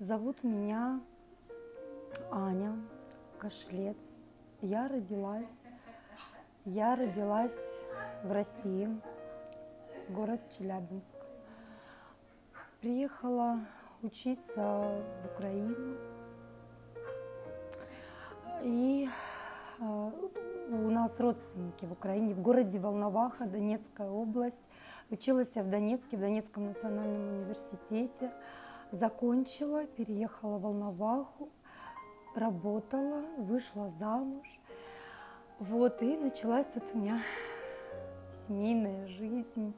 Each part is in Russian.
Зовут меня Аня Кашлец. Я родилась, я родилась в России, город Челябинск. Приехала учиться в Украину. И э, у нас родственники в Украине, в городе Волноваха, Донецкая область. Училась я в Донецке, в Донецком национальном университете. Закончила, переехала в Волноваху, работала, вышла замуж. Вот, и началась вот у меня семейная жизнь,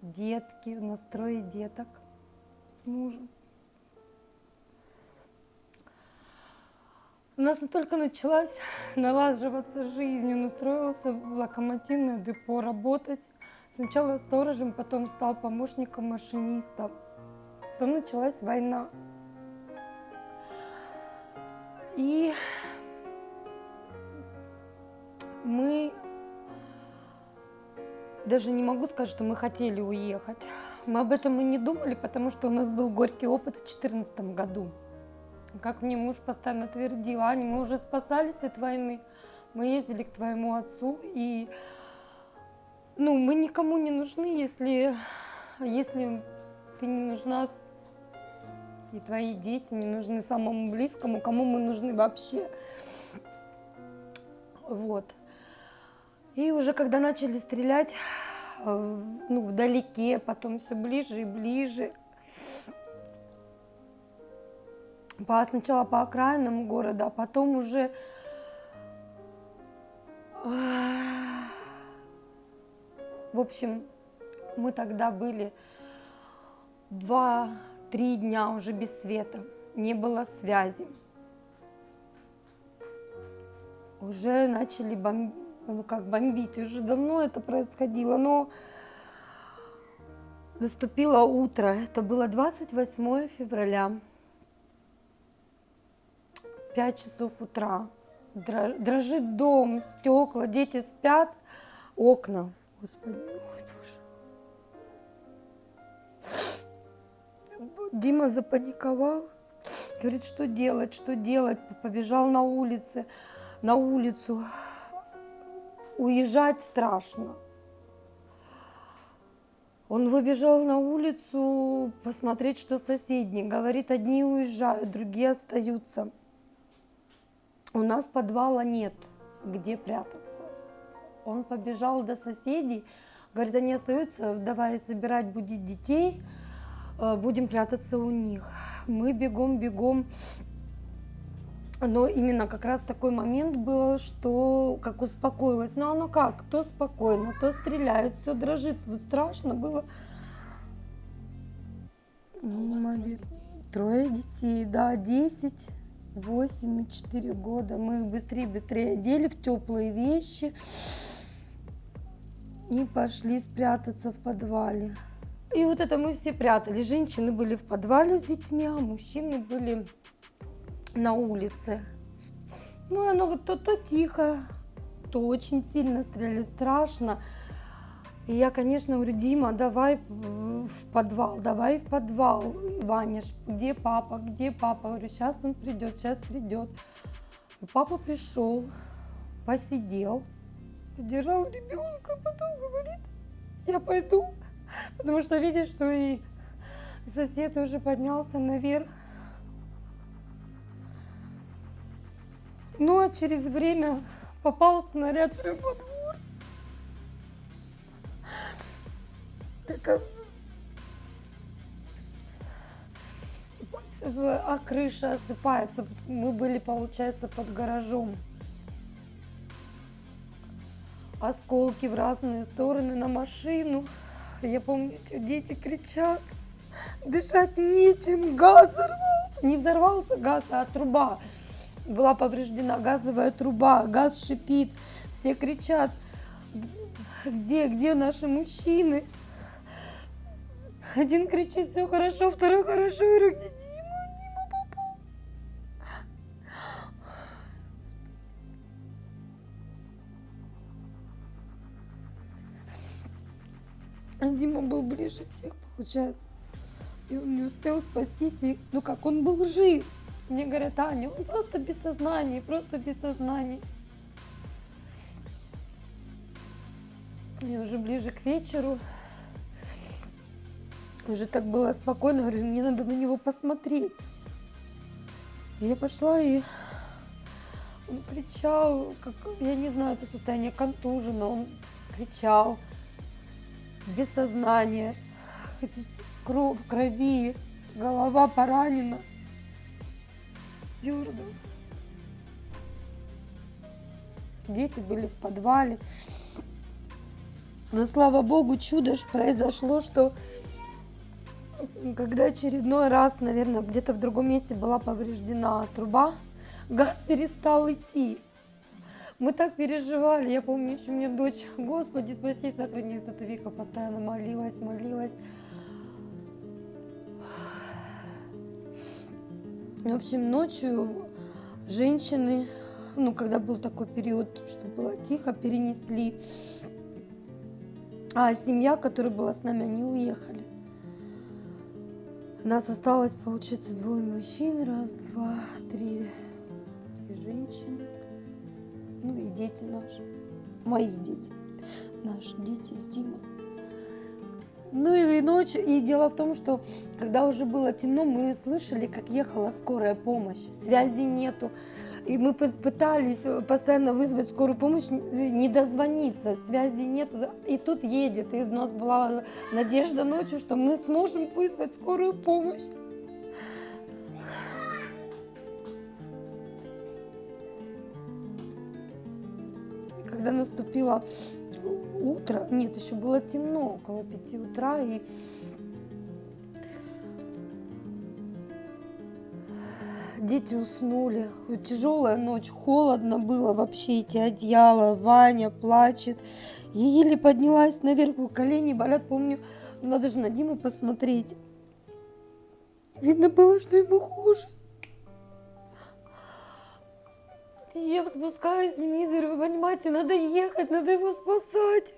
детки, настрой деток с мужем. У нас только началась налаживаться жизнь. Он устроился в локомотивное депо работать. Сначала сторожем, потом стал помощником машиниста. Потом началась война. И мы даже не могу сказать, что мы хотели уехать. Мы об этом и не думали, потому что у нас был горький опыт в 2014 году. Как мне муж постоянно твердил, Аня, мы уже спасались от войны, мы ездили к твоему отцу, и ну, мы никому не нужны, если, если ты не нужна, и твои дети не нужны самому близкому, кому мы нужны вообще. Вот. И уже когда начали стрелять, э, ну, вдалеке, потом все ближе и ближе, по, сначала по окраинам города, а потом уже в общем, мы тогда были два-три дня уже без света, не было связи. Уже начали бомбить, ну как бомбить, уже давно это происходило, но наступило утро, это было 28 февраля. 5 часов утра. Дрожит дом, стекла, дети спят, окна. Господи, ой, Дима запаниковал, говорит, что делать, что делать. Побежал на улице, на улицу. Уезжать страшно. Он выбежал на улицу посмотреть, что соседние. Говорит, одни уезжают, другие остаются. У нас подвала нет, где прятаться. Он побежал до соседей, говорит, они остаются, давай собирать, будить детей, будем прятаться у них. Мы бегом, бегом. Но именно как раз такой момент был, что как успокоилась. Ну оно как, то спокойно, то стреляют, все дрожит. Вот страшно было. Трое детей, да, десять. 8 и 4 года. Мы их быстрее-быстрее одели в теплые вещи и пошли спрятаться в подвале. И вот это мы все прятали. Женщины были в подвале с детьми, а мужчины были на улице. Ну, оно то, то тихо, то очень сильно стреляли, страшно. И я, конечно, говорю, Дима, давай в подвал, давай в подвал. Ваня, где папа, где папа? Говорю, сейчас он придет, сейчас придет. И папа пришел, посидел, держал ребенка, потом говорит, я пойду, потому что видишь, что и сосед уже поднялся наверх. Ну, а через время попал снаряд прямо во двор. это а крыша осыпается. Мы были, получается, под гаражом. Осколки в разные стороны на машину. Я помню, дети кричат. Дышать нечем, газ взорвался. Не взорвался газ, а труба. Была повреждена газовая труба, газ шипит. Все кричат, где, где наши мужчины? Один кричит, все хорошо, второй хорошо. Я говорю, А Дима был ближе всех, получается. И он не успел спастись, и, ну как, он был жив. Мне говорят, Аня, он просто без сознания, просто без сознания. И уже ближе к вечеру, уже так было спокойно, говорю, мне надо на него посмотреть. И я пошла и он кричал, как, я не знаю, это состояние контужено, он кричал, без сознания, кровь, крови, голова поранена дергал. Дети были в подвале. Но слава богу, чудо ж произошло, что когда очередной раз, наверное, где-то в другом месте была повреждена труба, газ перестал идти. Мы так переживали. Я помню, еще мне дочь, Господи, спаси, сохрани, тут Вика постоянно молилась, молилась. В общем, ночью женщины, ну, когда был такой период, что было тихо, перенесли. А семья, которая была с нами, они уехали. Нас осталось, получается, двое мужчин, раз, два, три, три женщины. Ну и дети наши, мои дети, наши дети с Димой. Ну и ночь, и дело в том, что когда уже было темно, мы слышали, как ехала скорая помощь, связи нету. И мы пытались постоянно вызвать скорую помощь, не дозвониться, связи нету. И тут едет, и у нас была надежда ночью, что мы сможем вызвать скорую помощь. Когда наступила утро, нет, еще было темно, около пяти утра, и дети уснули. Тяжелая ночь, холодно было вообще, эти одеяла, Ваня плачет. Я еле поднялась наверх, колени болят, помню, надо же на Диму посмотреть. Видно было, что ему хуже. Я спускаюсь вниз, говорю, вы понимаете, надо ехать, надо его спасать.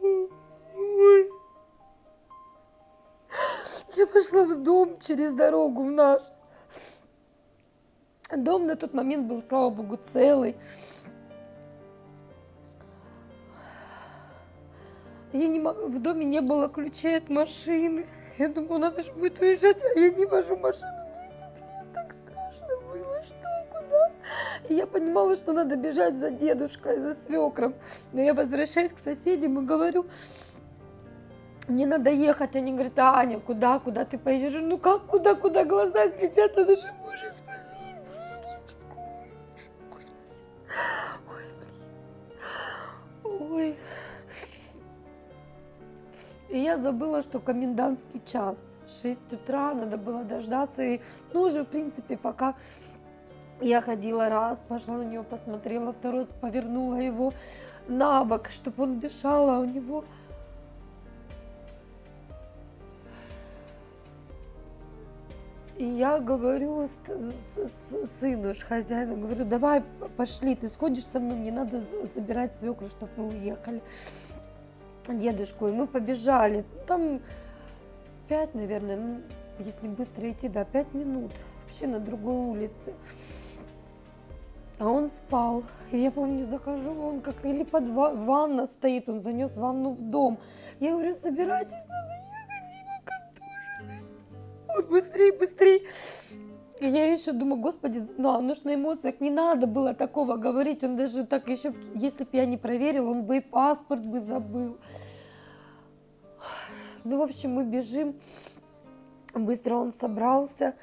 Ой. Я пошла в дом через дорогу в наш. Дом на тот момент был, слава богу, целый. Я не мог... В доме не было ключей от машины. Я думаю, надо же будет уезжать, а я не вожу машину 10 И я понимала, что надо бежать за дедушкой, за свекром. Но я возвращаюсь к соседям и говорю, мне надо ехать. Они говорят, Аня, куда, куда ты поедешь? Ну как, куда, куда глаза глядят, надо же мужа. Ой, блин. Ой. И я забыла, что комендантский час. 6 утра, надо было дождаться. И, ну, уже, в принципе, пока я ходила раз, пошла на него, посмотрела, второй раз повернула его на бок, чтобы он дышал, а у него... И я говорю с, с, с, сыну, хозяину, говорю, давай пошли, ты сходишь со мной, мне надо забирать свекру, чтобы мы уехали, дедушку. И мы побежали, там пять, наверное, если быстро идти, да, пять минут, вообще на другой улице. А он спал. Я помню, захожу, он как или под ва- ванна стоит, он занес ванну в дом. Я говорю, собирайтесь, надо ехать, Дима контуженный. Он быстрее. И я еще думаю, господи, ну, оно ж на эмоциях не надо было такого говорить. Он даже так еще, если бы я не проверил, он бы и паспорт бы забыл. Ну, в общем, мы бежим. Быстро он собрался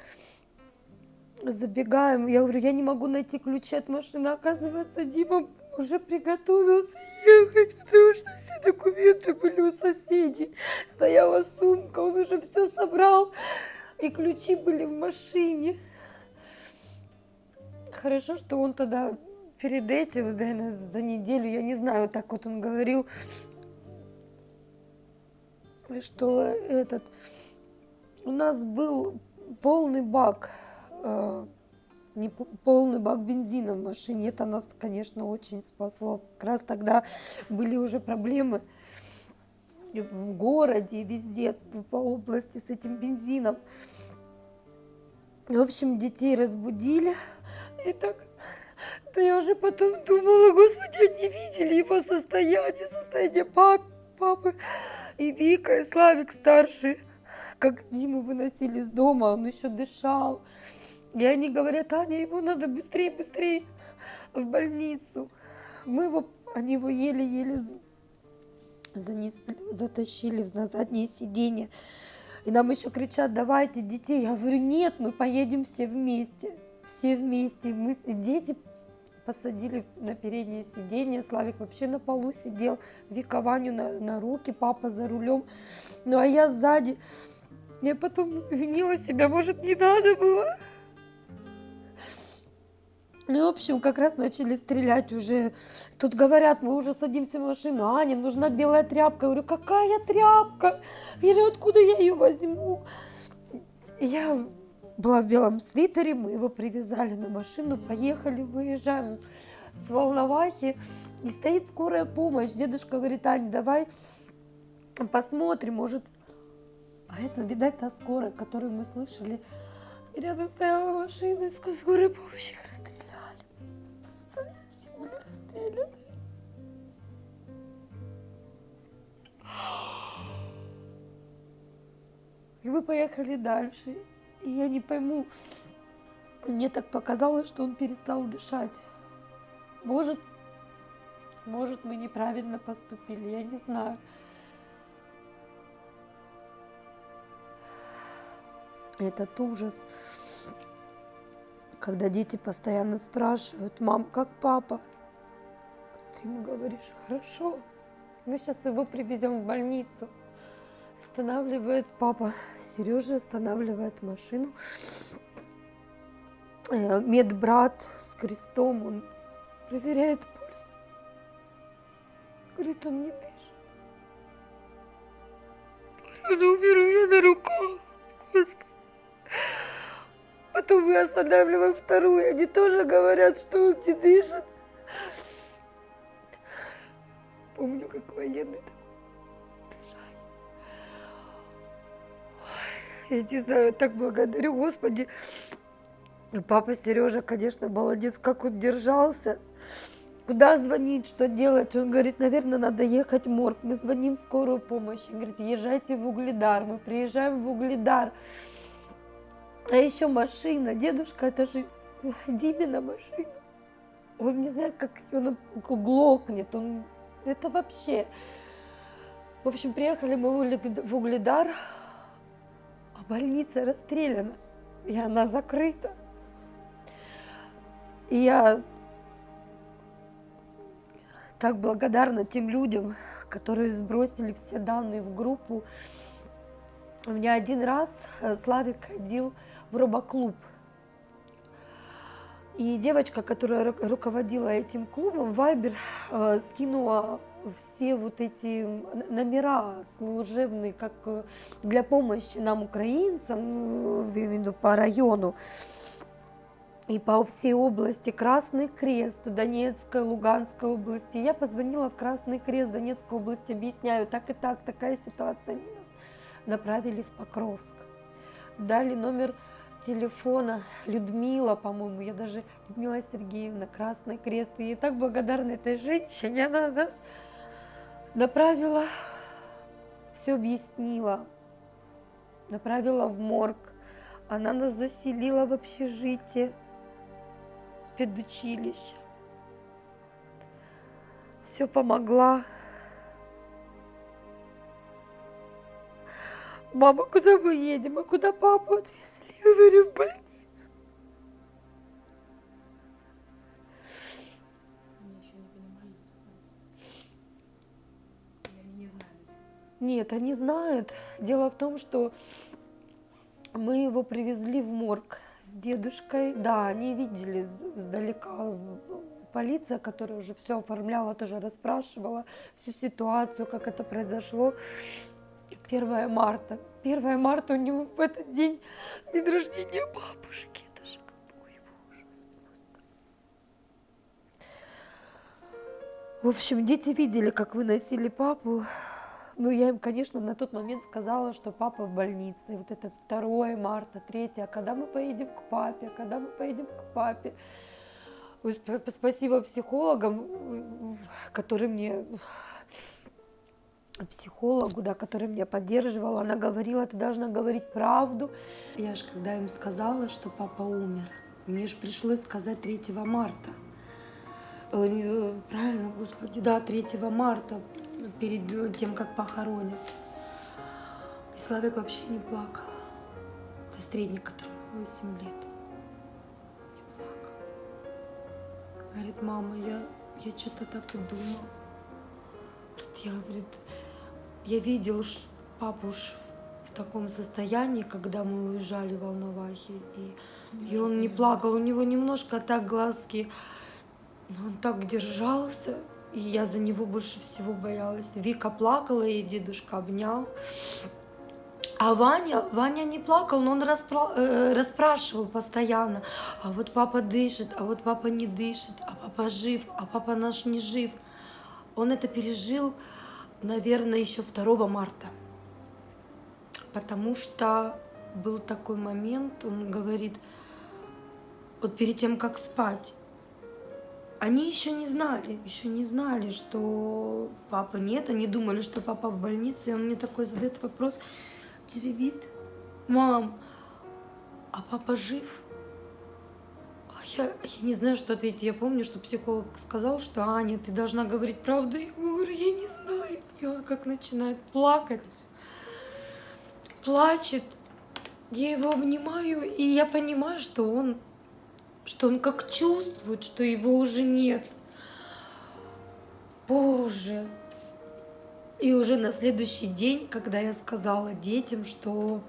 забегаем, я говорю, я не могу найти ключи от машины. Оказывается, Дима уже приготовился ехать, потому что все документы были у соседей. Стояла сумка, он уже все собрал, и ключи были в машине. Хорошо, что он тогда перед этим, наверное, за неделю, я не знаю, так вот он говорил, что этот, у нас был полный бак Э, не полный бак бензина в машине. Это нас, конечно, очень спасло. Как раз тогда были уже проблемы в городе, везде, по области с этим бензином. В общем, детей разбудили. И так, то я уже потом думала, господи, они видели его состояние, состояние пап, папы и Вика, и Славик старший. Как Диму выносили из дома, он еще дышал. И они говорят, Аня, его надо быстрее, быстрее в больницу. Мы его, они его еле-еле занесли, затащили на заднее сиденье. И нам еще кричат, давайте детей. Я говорю, нет, мы поедем все вместе. Все вместе. Мы, дети посадили на переднее сиденье. Славик вообще на полу сидел. Вика Ваню на, на руки, папа за рулем. Ну а я сзади. Я потом винила себя, может, не надо было. Ну, в общем, как раз начали стрелять уже. Тут говорят, мы уже садимся в машину. Аня, нужна белая тряпка. Я говорю, какая тряпка? Говорю, откуда я ее возьму? Я была в белом свитере, мы его привязали на машину, поехали, выезжаем с Волновахи. И стоит скорая помощь. Дедушка говорит, Аня, давай посмотрим, может... А это, видать, та скорая, которую мы слышали. И рядом стояла машина из скорой помощи. Расстреляли расстреляны. И мы поехали дальше. И я не пойму, мне так показалось, что он перестал дышать. Может, может, мы неправильно поступили, я не знаю. Этот ужас, когда дети постоянно спрашивают, мам, как папа? Ты ему говоришь, хорошо, мы сейчас его привезем в больницу. Останавливает папа, Сережа останавливает машину. Э, медбрат с крестом, он проверяет пульс. Говорит, он не дышит. Он умер у на руках, Господи. Потом мы останавливаем вторую, они тоже говорят, что он не дышит. Помню, как военные Я не знаю, так благодарю, Господи. Папа Сережа, конечно, молодец, как он держался. Куда звонить, что делать? Он говорит, наверное, надо ехать в морг. Мы звоним в скорую помощь. Он говорит, езжайте в Угледар. Мы приезжаем в Угледар. А еще машина. Дедушка, это же Димина машина. Он не знает, как ее глохнет. Он это вообще... В общем, приехали мы в Угледар, а больница расстреляна, и она закрыта. И я так благодарна тем людям, которые сбросили все данные в группу. У меня один раз э, Славик ходил в робоклуб – и девочка, которая руководила этим клубом, Вайбер, э, скинула все вот эти номера служебные, как э, для помощи нам, украинцам, в виду по району, и по всей области Красный Крест, Донецкой, Луганской области. Я позвонила в Красный Крест Донецкой области, объясняю, так и так, такая ситуация. Они нас направили в Покровск. Дали номер телефона Людмила, по-моему, я даже Людмила Сергеевна, Красный Крест. И так благодарна этой женщине, она нас направила, все объяснила, направила в морг. Она нас заселила в общежитие, педучилище. Все помогла. Мама, куда мы едем? А куда папу отвезли? Я говорю, в больницу. Они еще не понимали. Они не знали? Нет, они знают. Дело в том, что мы его привезли в морг с дедушкой. Да, они видели сдалека полиция, которая уже все оформляла, тоже расспрашивала всю ситуацию, как это произошло. 1 марта. 1 марта у него в этот день день рождения бабушки. Это же какой ужас просто. В общем, дети видели, как выносили папу. Ну, я им, конечно, на тот момент сказала, что папа в больнице. И вот это 2 марта, 3, а когда мы поедем к папе, когда мы поедем к папе. Спасибо психологам, которые мне психологу, да, который меня поддерживал, она говорила, ты должна говорить правду. Я же когда им сказала, что папа умер, мне же пришлось сказать 3 марта. Э, э, Правильно, господи, да, 3 марта, перед э, тем, как похоронят. И Славик вообще не плакал. Это средний, которому 8 лет. Не плакал. Говорит, мама, я, я что-то так и думал. Говорит, я, говорит, я видел папу в таком состоянии, когда мы уезжали в Волновахе, и, и он не плакал, у него немножко так глазки, но он так держался, и я за него больше всего боялась. Вика плакала, и дедушка обнял. А Ваня, Ваня не плакал, но он распра- э, расспрашивал постоянно. А вот папа дышит, а вот папа не дышит, а папа жив, а папа наш не жив. Он это пережил, наверное, еще 2 марта. Потому что был такой момент, он говорит, вот перед тем, как спать, они еще не знали, еще не знали, что папы нет, они думали, что папа в больнице, и он мне такой задает вопрос, теребит, мам, а папа жив? Я, я не знаю, что ответить. Я помню, что психолог сказал, что Аня, ты должна говорить правду. Я говорю, я не знаю. И он как начинает плакать, плачет. Я его обнимаю, и я понимаю, что он, что он как чувствует, что его уже нет. Боже. И уже на следующий день, когда я сказала детям, что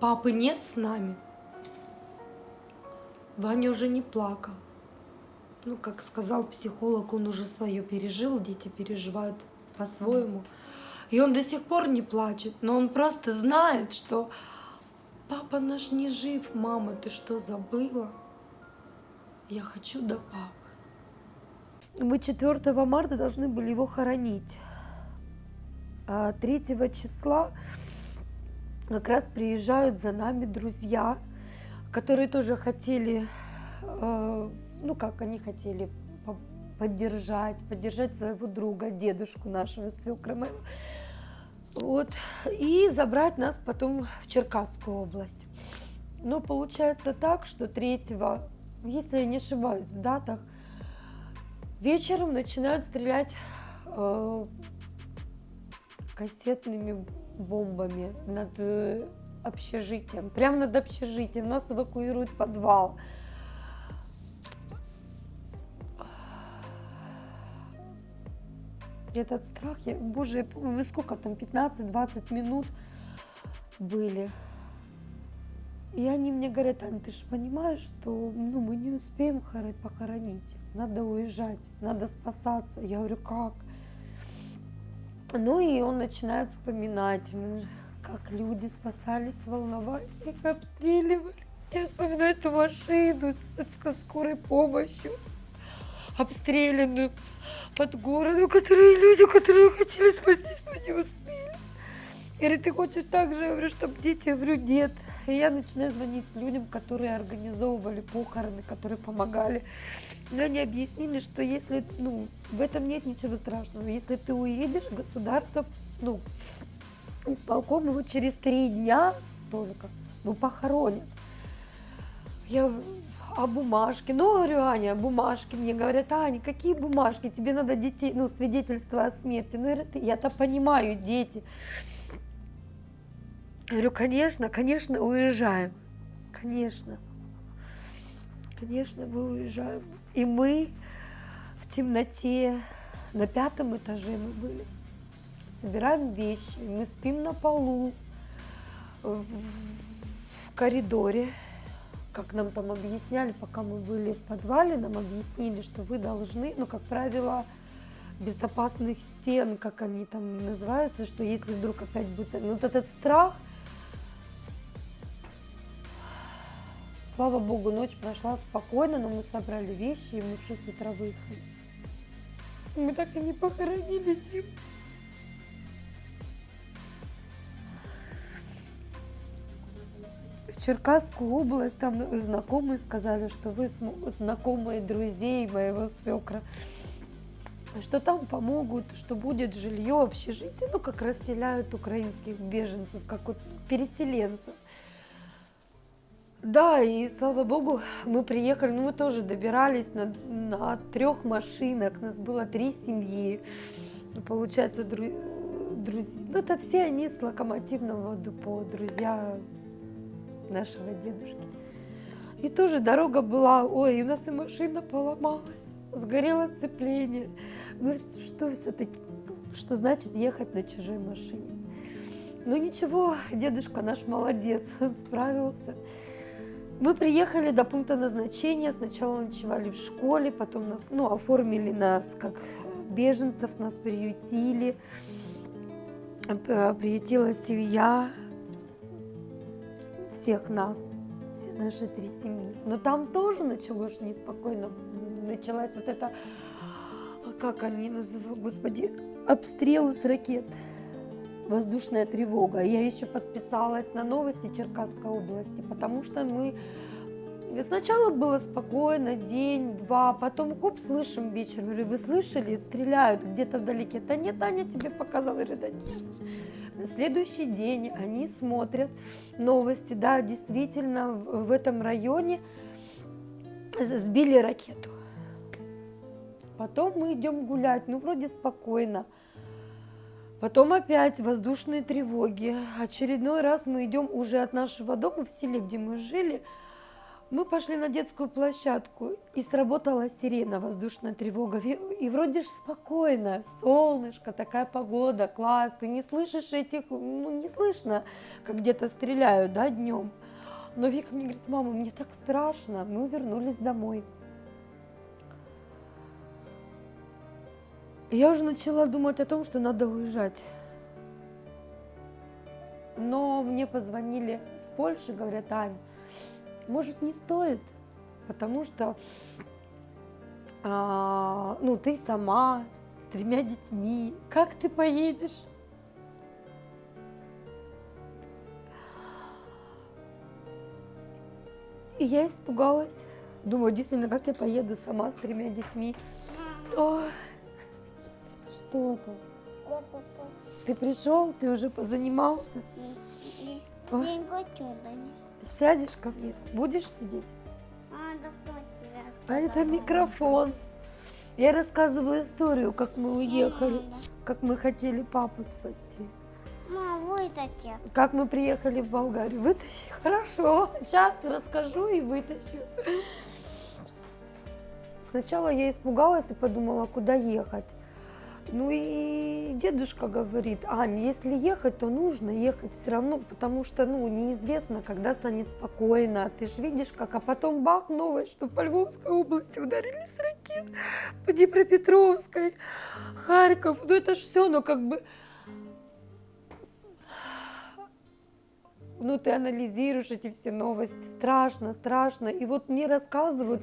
папы нет с нами, Ваня уже не плакал. Ну, как сказал психолог, он уже свое пережил, дети переживают по-своему. И он до сих пор не плачет, но он просто знает, что папа наш не жив, мама, ты что, забыла? Я хочу до папы. Мы 4 марта должны были его хоронить. А 3 числа как раз приезжают за нами друзья, которые тоже хотели, э, ну как они хотели по- поддержать, поддержать своего друга, дедушку нашего, свекра моего. Вот, и забрать нас потом в Черкасскую область. Но получается так, что 3, если я не ошибаюсь в датах, вечером начинают стрелять э, кассетными бомбами над э, общежитием, прямо над общежитием. Нас эвакуируют в подвал. Этот страх, я, боже, вы сколько там, 15-20 минут были. И они мне говорят, Ань, ты же понимаешь, что ну, мы не успеем хоро- похоронить, надо уезжать, надо спасаться. Я говорю, как? Ну и он начинает вспоминать, как люди спасались в Волновахе, их обстреливали. Я вспоминаю эту машину со скорой помощью, обстрелянную под городом, которые люди, которые хотели спастись, но не успели. Говорит, ты хочешь так же? Я говорю, чтобы дети, я говорю, нет. И я начинаю звонить людям, которые организовывали похороны, которые помогали. И они объяснили, что если, ну, в этом нет ничего страшного. Если ты уедешь, государство, ну, исполком его через три дня только, ну, похоронят. Я а бумажки? Ну, говорю, Аня, бумажки. Мне говорят, Аня, какие бумажки? Тебе надо детей, ну, свидетельство о смерти. Ну, я-то понимаю, дети. Говорю, конечно, конечно, уезжаем. Конечно. Конечно, мы уезжаем. И мы в темноте, на пятом этаже мы были. Собираем вещи, мы спим на полу, в коридоре. Как нам там объясняли, пока мы были в подвале, нам объяснили, что вы должны, ну, как правило, безопасных стен, как они там называются, что если вдруг опять будет... Ну, вот этот страх, Слава богу, ночь прошла спокойно, но мы собрали вещи, и мы в 6 утра выехали. Мы так и не похоронили Диму. Черкасскую область, там знакомые сказали, что вы знакомые друзей моего свекра, что там помогут, что будет жилье, общежитие, ну, как расселяют украинских беженцев, как вот переселенцев. Да, и слава богу, мы приехали, ну мы тоже добирались на, на трех машинах, нас было три семьи, получается, дру, друзья, ну это все они с локомотивного депо, друзья нашего дедушки. И тоже дорога была, ой, у нас и машина поломалась, сгорело сцепление. Ну что все-таки, что значит ехать на чужой машине? Ну ничего, дедушка наш молодец, он справился. Мы приехали до пункта назначения, сначала ночевали в школе, потом нас, ну, оформили нас как беженцев, нас приютили, приютила семья всех нас, все наши три семьи. Но там тоже началось неспокойно, началась вот эта, а как они называют, господи, обстрелы с ракет воздушная тревога. Я еще подписалась на новости Черкасской области, потому что мы сначала было спокойно, день, два, потом хоп, слышим вечером, говорю, вы слышали, стреляют где-то вдалеке. Да нет, Аня тебе показала, я говорю, да нет. На следующий день они смотрят новости, да, действительно в этом районе сбили ракету. Потом мы идем гулять, ну вроде спокойно. Потом опять воздушные тревоги. Очередной раз мы идем уже от нашего дома в селе, где мы жили. Мы пошли на детскую площадку, и сработала сирена, воздушная тревога. И, вроде ж спокойно, солнышко, такая погода, класс. Ты не слышишь этих, ну не слышно, как где-то стреляют, да, днем. Но Вика мне говорит, мама, мне так страшно. Мы вернулись домой. Я уже начала думать о том, что надо уезжать. Но мне позвонили с Польши, говорят, Ань, может не стоит, потому что а, ну ты сама с тремя детьми, как ты поедешь? И я испугалась. Думаю, действительно, как я поеду сама с тремя детьми? Ой, что там? Ты пришел, ты уже позанимался? Ой. Не хочу, да не. Сядешь ко мне, будешь сидеть? А. А это микрофон. Я рассказываю историю, как мы уехали, как мы хотели папу спасти. Мам, вытащи. Как мы приехали в Болгарию. Вытащи. Хорошо. Сейчас расскажу и вытащу. Сначала я испугалась и подумала, куда ехать. Ну и дедушка говорит, Ань, если ехать, то нужно ехать все равно, потому что, ну, неизвестно, когда станет спокойно. Ты же видишь, как, а потом бах, новость, что по Львовской области ударили с ракет, по Днепропетровской, Харьков. Ну это же все, ну как бы... Ну, ты анализируешь эти все новости, страшно, страшно. И вот мне рассказывают,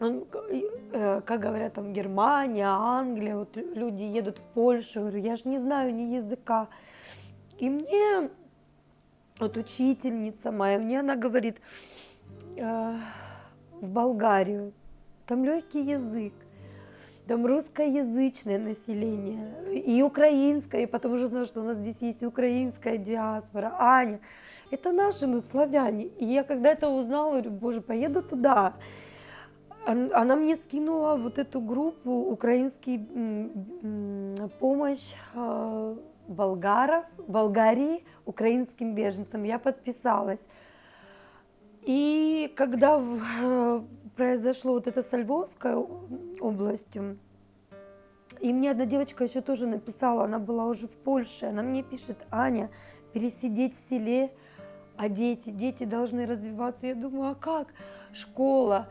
он, э, как говорят, там Германия, Англия, вот лю- люди едут в Польшу, говорю, я же не знаю ни языка. И мне вот учительница моя, мне она говорит, э, в Болгарию, там легкий язык, там русскоязычное население, и украинское, и потом уже знаю, что у нас здесь есть украинская диаспора, Аня, это наши, ну, славяне. И я когда это узнала, говорю, боже, поеду туда. Он- Она мне скинула вот эту группу украинский помощь э, болгаров, Болгарии украинским беженцам. Я подписалась. И когда э, произошло вот это со Львовской областью, и мне одна девочка еще тоже написала, она была уже в Польше, она мне пишет, Аня, пересидеть в селе, а дети, дети должны развиваться. Я думаю, а как? Школа,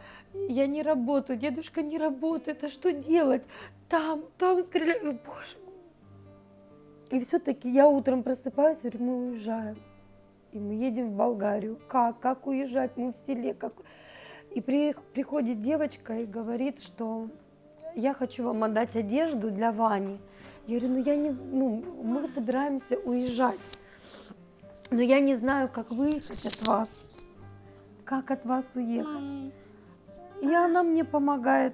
я не работаю, дедушка не работает, а что делать? Там, там стреляют, боже. И все-таки я утром просыпаюсь, говорю, мы уезжаем. И мы едем в Болгарию. Как? Как уезжать? Мы в селе. Как? И при- приходит девочка и говорит, что я хочу вам отдать одежду для Вани. Я говорю, ну я не, ну мы собираемся уезжать. Но я не знаю, как выехать от вас. Как от вас уехать. И она мне помогает.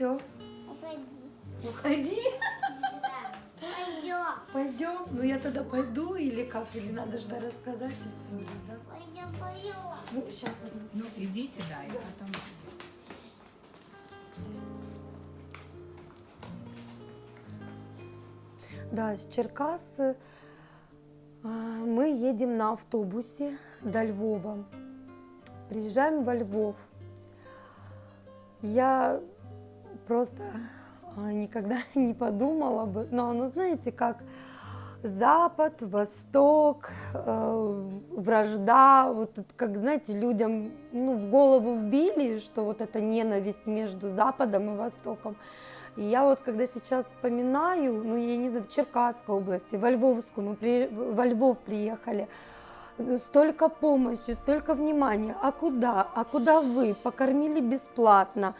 Все. Уходи. Уходи. Да. Пойдем. Пойдем. Ну я тогда пойду или как? Или надо ждать рассказать историю, да? Пойдем, пойдем. Ну, сейчас. Ну, идите, да, и потом... Да, с Черкассы мы едем на автобусе до Львова. Приезжаем во Львов. Я просто а, никогда не подумала бы, но ну знаете, как Запад, Восток, э, вражда, вот как знаете, людям ну, в голову вбили, что вот эта ненависть между Западом и Востоком. И я вот когда сейчас вспоминаю, ну я не знаю, в Черкасской области, во Львовскую, мы при, во Львов приехали, столько помощи, столько внимания, а куда, а куда вы, покормили бесплатно,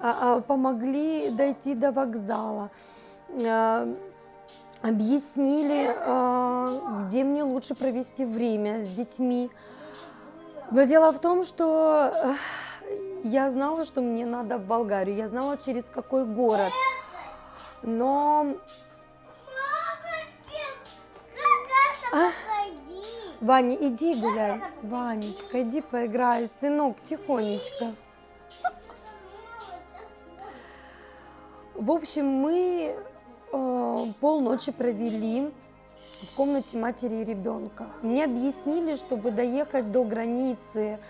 а- а помогли дойти до вокзала, а, объяснили, где мне лучше провести время с детьми. Но дело в том, что я знала, что мне надо в Болгарию, я знала, через какой город. Но? Ваня, иди гуляй. Ванечка, иди поиграй. Сынок, тихонечко. В общем, мы э, полночи провели в комнате матери и ребенка. Мне объяснили, чтобы доехать до границы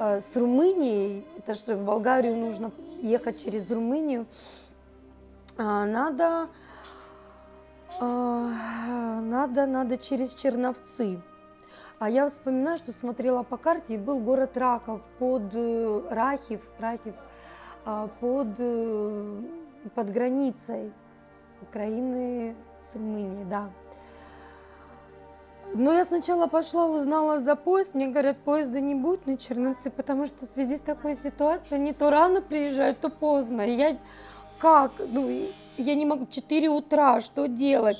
с Румынией, это что в Болгарию нужно ехать через Румынию, а, надо, а, надо, надо через Черновцы. А я вспоминаю, что смотрела по карте, был город Рахов под э, Рахив, Рахив а, под, э, под границей Украины с Румынией, да. Но я сначала пошла, узнала за поезд. Мне говорят, поезда не будет на Черновцы, потому что в связи с такой ситуацией они то рано приезжают, то поздно. И я как? Ну, я не могу, 4 утра, что делать?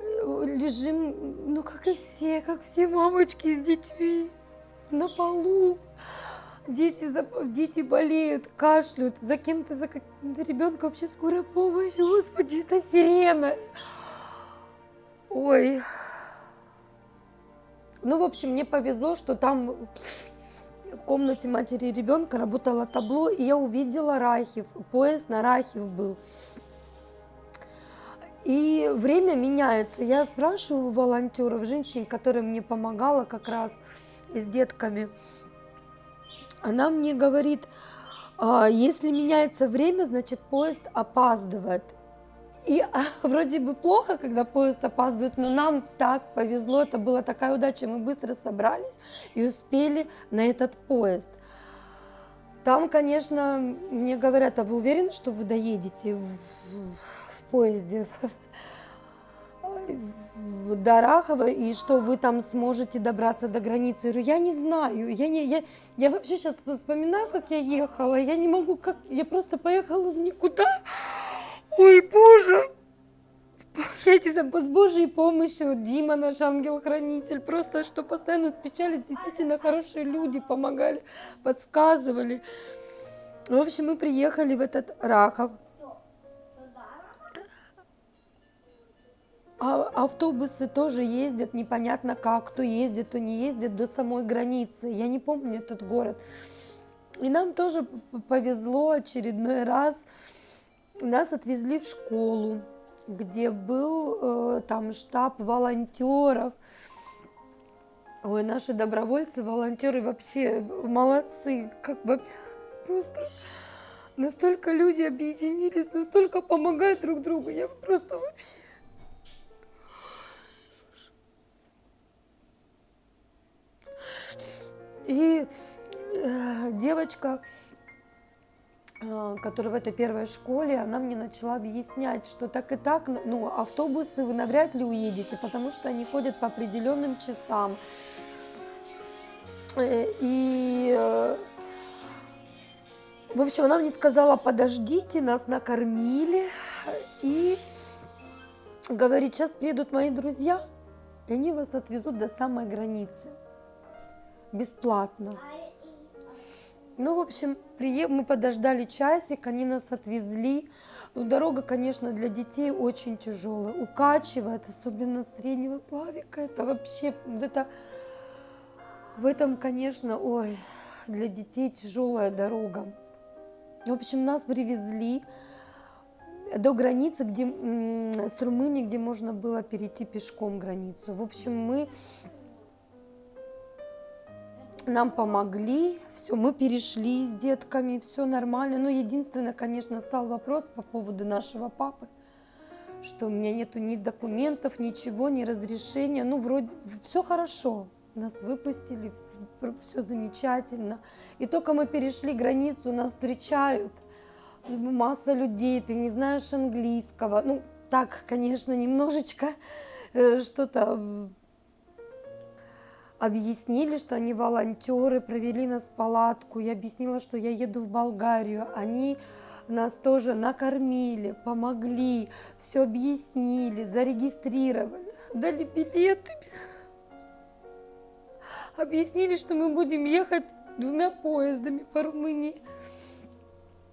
Э, Лежим, ну, как и все, как все мамочки с детьми на полу. Дети, дети болеют, кашляют, за кем-то, за каким-то ребенком вообще скорая помощь. Господи, это сирена. Ой. Ну, в общем, мне повезло, что там в комнате матери и ребенка работало табло, и я увидела Рахив. Поезд на Рахив был. И время меняется. Я спрашиваю волонтеров, женщин, которая мне помогала как раз с детками. Она мне говорит, «А, если меняется время, значит поезд опаздывает. И а, вроде бы плохо, когда поезд опаздывает, но нам так повезло, это была такая удача, мы быстро собрались и успели на этот поезд. Там, конечно, мне говорят, а вы уверены, что вы доедете в, в- в поезде до Рахова и что вы там сможете добраться до границы? Я говорю, я не знаю, я, не, я, я вообще сейчас вспоминаю, как я ехала, я не могу, как я просто поехала в никуда. Ой, боже! Знаю, с Божьей помощью Дима, наш ангел-хранитель, просто что постоянно встречались действительно хорошие люди, помогали, подсказывали. В общем, мы приехали в этот Рахов. А автобусы тоже ездят, непонятно как, кто ездит, кто не ездит до самой границы. Я не помню этот город. И нам тоже повезло очередной раз. Нас отвезли в школу, где был э, там штаб волонтеров. Ой, наши добровольцы, волонтеры вообще молодцы, как бы просто настолько люди объединились, настолько помогают друг другу. Я просто вообще И э, девочка, которая в этой первой школе, она мне начала объяснять, что так и так, ну, автобусы вы навряд ли уедете, потому что они ходят по определенным часам. Э, И э, В общем, она мне сказала, подождите, нас накормили. И говорит, сейчас приедут мои друзья, и они вас отвезут до самой границы. Бесплатно. Ну, в общем, мы подождали часик, они нас отвезли. Ну, дорога, конечно, для детей очень тяжелая, укачивает, особенно среднего Славика. Это вообще, это, в этом, конечно, ой, для детей тяжелая дорога. В общем, нас привезли до границы, где, с Румынией, где можно было перейти пешком границу. В общем, мы нам помогли, все, мы перешли с детками, все нормально. Но единственное, конечно, стал вопрос по поводу нашего папы, что у меня нету ни документов, ничего, ни разрешения. Ну, вроде все хорошо, нас выпустили, все замечательно. И только мы перешли границу, нас встречают масса людей, ты не знаешь английского. Ну, так, конечно, немножечко э, что-то объяснили, что они волонтеры, провели нас в палатку. Я объяснила, что я еду в Болгарию. Они нас тоже накормили, помогли, все объяснили, зарегистрировали, дали билеты. Объяснили, что мы будем ехать двумя поездами по Румынии,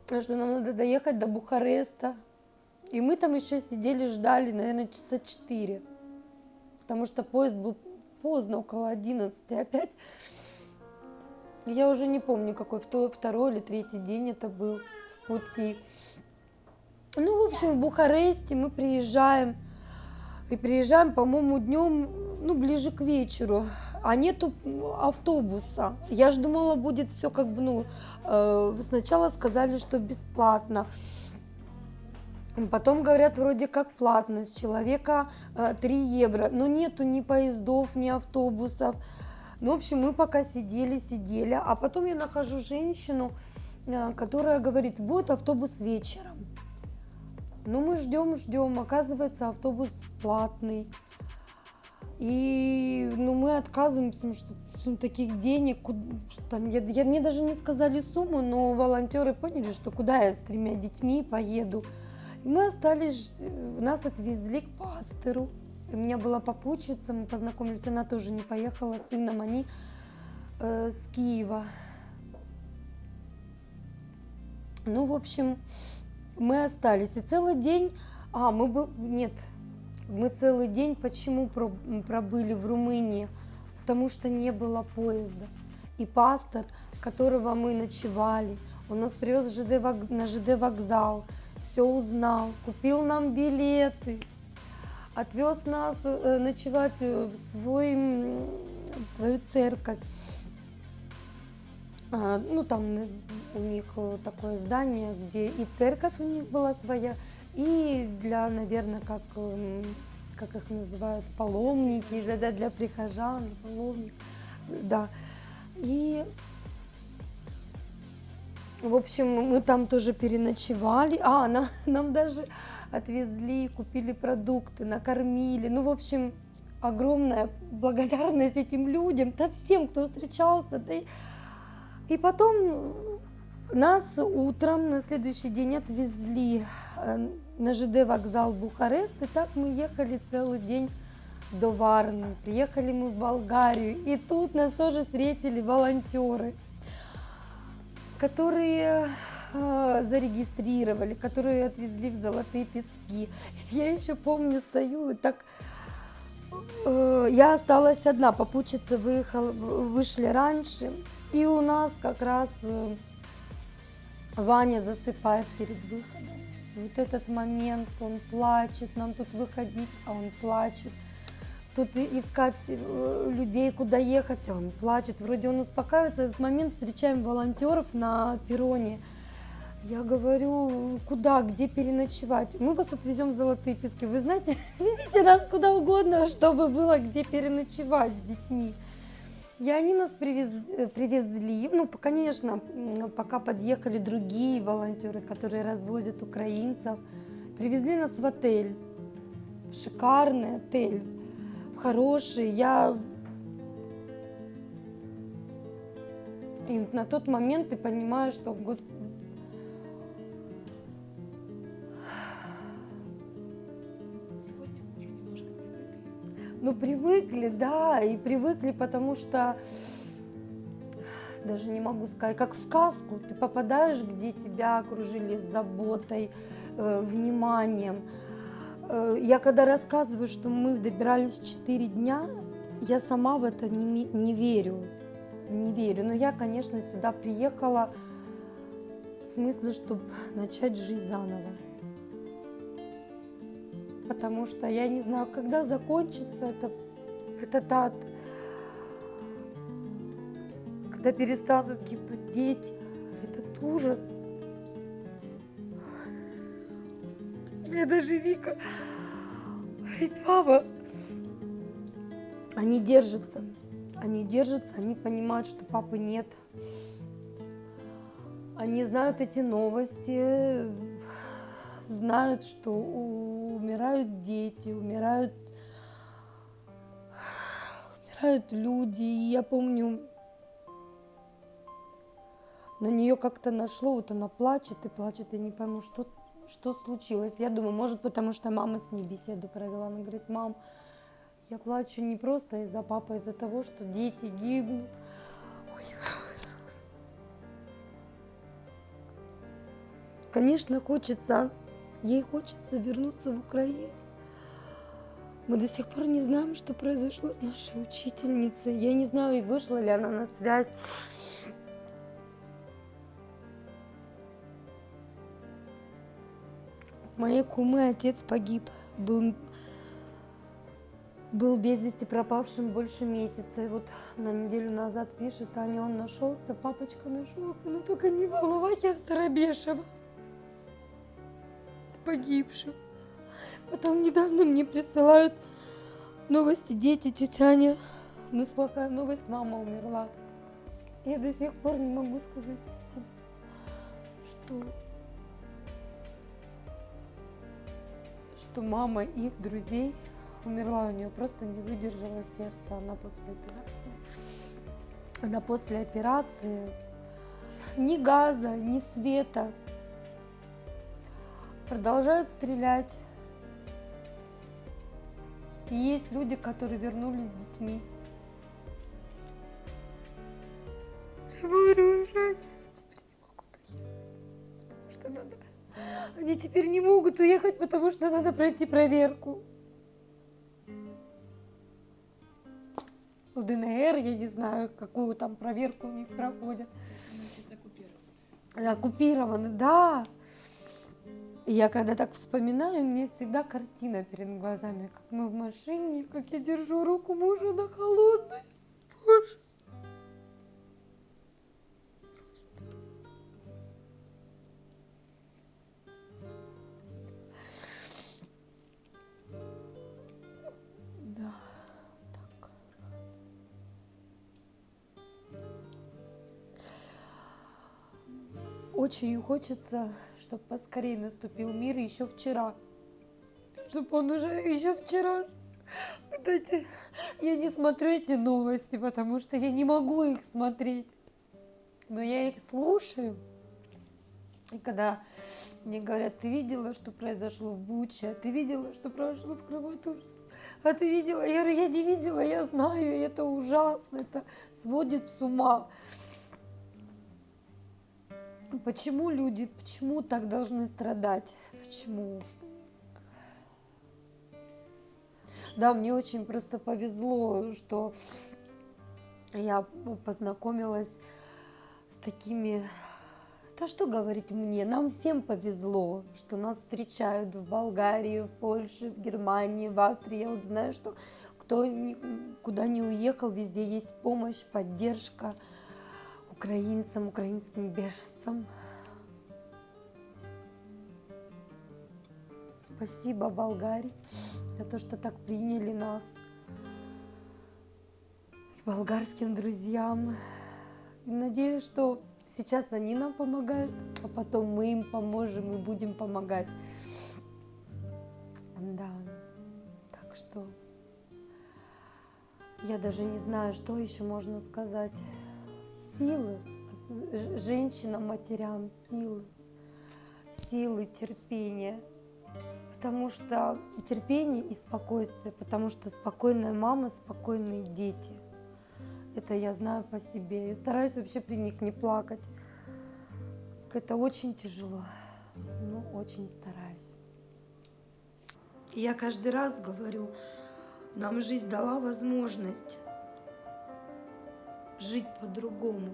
что нам надо доехать до Бухареста. И мы там еще сидели, ждали, наверное, часа четыре, потому что поезд был поздно, около 11 опять. Я уже не помню, какой второй или третий день это был в пути. Ну, в общем, в Бухаресте мы приезжаем. И приезжаем, по-моему, днем, ну, ближе к вечеру. А нету автобуса. Я же думала, будет все как бы, ну, э, сначала сказали, что бесплатно. Потом говорят, вроде как платно, с человека 3 э, евро, но нету ни поездов, ни автобусов. Ну, в общем, мы пока сидели, сидели, а потом я нахожу женщину, э, которая говорит, будет автобус вечером. Ну, мы ждем, ждем, оказывается, автобус платный. И ну, мы отказываемся, что ну, таких денег, там, я, я, мне даже не сказали сумму, но волонтеры поняли, что куда я с тремя детьми поеду. Мы остались, нас отвезли к пастору. У меня была попутчица, мы познакомились, она тоже не поехала с сыном, они э, с Киева. Ну, в общем, мы остались. И целый день, а, мы бы, нет, мы целый день почему пробыли в Румынии? Потому что не было поезда. И пастор, которого мы ночевали, он нас привез на ЖД вокзал, все узнал, купил нам билеты, отвез нас э, ночевать в, свой, в свою церковь. А, ну, там у них такое здание, где и церковь у них была своя, и для, наверное, как, как их называют, паломники, да, да, для прихожан, паломник, да. И в общем, мы там тоже переночевали. А, нам, нам даже отвезли, купили продукты, накормили. Ну, в общем, огромная благодарность этим людям, да всем, кто встречался. Да и, и потом нас утром на следующий день отвезли э, на ЖД вокзал Бухарест, и так мы ехали целый день до Варны. Приехали мы в Болгарию, и тут нас тоже встретили волонтеры которые э, зарегистрировали, которые отвезли в Золотые Пески. Я еще помню, стою и так... Э, я осталась одна, попутчица выехала, вышли раньше, и у нас как раз э, Ваня засыпает перед выходом. Вот этот момент, он плачет, нам тут выходить, а он плачет тут искать э, людей, куда ехать, он плачет, вроде он успокаивается. В этот момент встречаем волонтеров на перроне. Я говорю, куда, где переночевать? Мы вас отвезем в Золотые Пески. Вы знаете, везите нас куда угодно, чтобы было где переночевать с детьми. И они нас привез, э, привезли, ну, конечно, пока подъехали другие волонтеры, которые развозят украинцев, привезли нас в отель, в шикарный отель, хороший, я... И на тот момент ты понимаешь, что, Господи, Ну, привыкли, да, и привыкли, потому что, даже не могу сказать, как в сказку, ты попадаешь, где тебя окружили заботой, э, вниманием, Э, я когда рассказываю, что мы добирались 4 дня, я сама в это не, не верю, не верю. Но я, конечно, сюда приехала в смысле, чтобы начать жизнь заново. Потому что я не знаю, когда закончится это, этот ад когда перестанут гибнуть дети, этот ужас. Мне даже Вика говорит, мама, они держатся, они держатся, они понимают, что папы нет. Они знают эти новости, знают, что умирают дети, умирают, умирают люди. И я помню, на нее как-то нашло, вот она плачет и плачет, я не пойму, что, что случилось. Я думаю, может, потому что мама с ней беседу провела. Она говорит, мам, я плачу не просто из-за папы, а из-за того, что дети гибнут. Ой. Конечно, хочется, ей хочется вернуться в Украину. Мы до сих пор не знаем, что произошло с нашей учительницей. Я не знаю, вышла ли она на связь. Моей кумы отец погиб, был, был без вести пропавшим больше месяца. И вот на неделю назад пишет, Аня, он нашелся, папочка нашелся, но только не волновать я в Старобешево. Погибшим. Потом недавно мне присылают новости дети, тетя Аня. У нас плохая новость, мама умерла. Я до сих пор не могу сказать что что мама их друзей умерла, у нее просто не выдержало сердце, она после операции. Она после операции ни газа, ни света продолжают стрелять. И есть люди, которые вернулись с детьми. Теперь не могут уехать, потому что надо пройти проверку. У ДНР, я не знаю, какую там проверку у них проходят. Оккупированы. Оккупированы, да. Я когда так вспоминаю, мне всегда картина перед глазами, как мы в машине, как я держу руку мужа на холодной. Боже. Очень хочется, чтобы поскорее наступил мир еще вчера. Чтобы он уже еще вчера. Кстати, я не смотрю эти новости, потому что я не могу их смотреть. Но я их слушаю. И когда мне говорят, ты видела, что произошло в Буче, а ты видела, что произошло в Краматорске, а ты видела? Я говорю, я не видела, я знаю, это ужасно, это сводит с ума. Почему люди, почему так должны страдать? Почему? Да, мне очень просто повезло, что я познакомилась с такими... Да что говорить мне, нам всем повезло, что нас встречают в Болгарии, в Польше, в Германии, в Австрии. Я вот знаю, что кто куда не уехал, везде есть помощь, поддержка украинцам, украинским беженцам. Спасибо Болгарии за то, что так приняли нас. И болгарским друзьям. И надеюсь, что сейчас они нам помогают, а потом мы им поможем и будем помогать. Да, так что я даже не знаю, что еще можно сказать. Силы, женщинам, матерям, силы, силы, терпения. Потому что терпение и спокойствие, потому что спокойная мама, спокойные дети. Это я знаю по себе. Я стараюсь вообще при них не плакать. Это очень тяжело, но очень стараюсь. Я каждый раз говорю, нам жизнь дала возможность жить по-другому,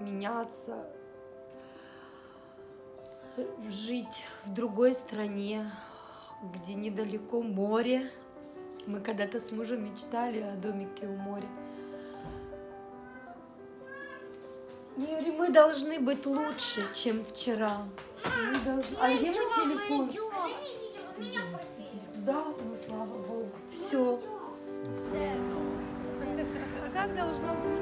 меняться, жить в другой стране, где недалеко море. Мы когда-то с мужем мечтали о домике у моря. Говорю, мы должны быть лучше, чем вчера. Мы должны- А где мой телефон? Да, ну слава богу. Все так должно быть.